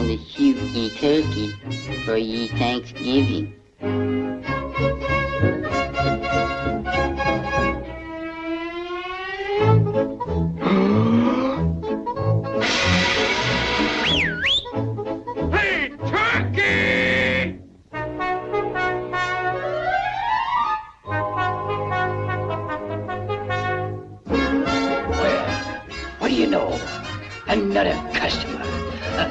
I'm gonna shoot a turkey for ye Thanksgiving. Hey, turkey! Well, what do you know? Another customer. Hey,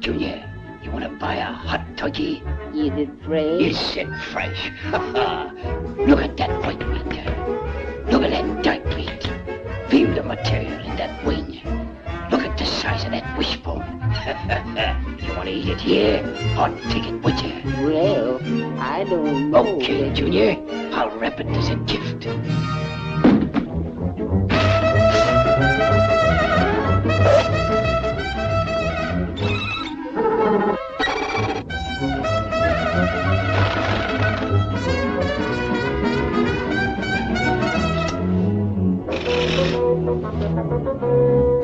Junior, you want to buy a hot turkey? Is it fresh? Is it fresh? Look at that white wing. Eh? Look at that dark meat. Feel the material in that wing. Look at the size of that wishbone. you want to eat it here or take it with you? Well, I don't know. Okay, Junior. I'll wrap it as a gift. Here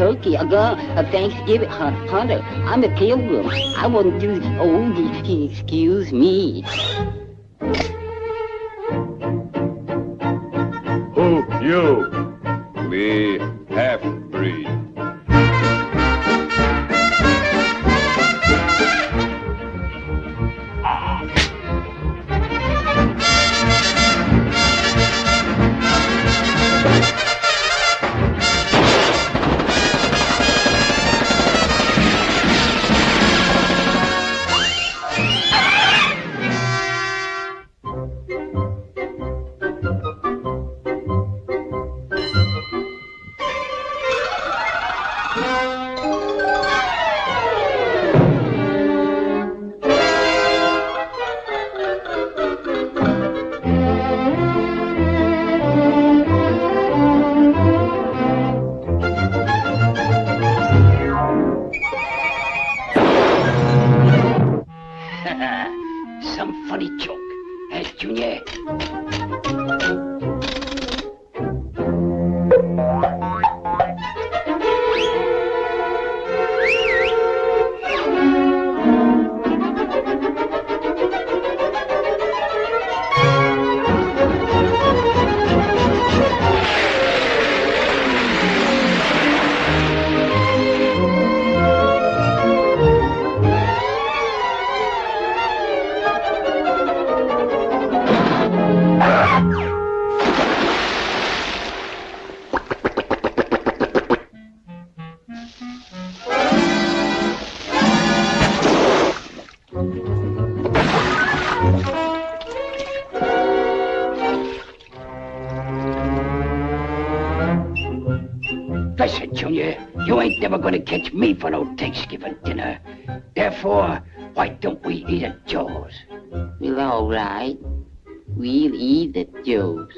turkey, a gun, a Thanksgiving hu- hunter. I'm a pilgrim. I wouldn't do. Oh, excuse me. Who? You? Me, half-breed. funny Eh, Junior? said, Junior, you ain't never gonna catch me for no Thanksgiving dinner. Therefore, why don't we eat at Joe's? Well, all right. We'll eat at Joe's.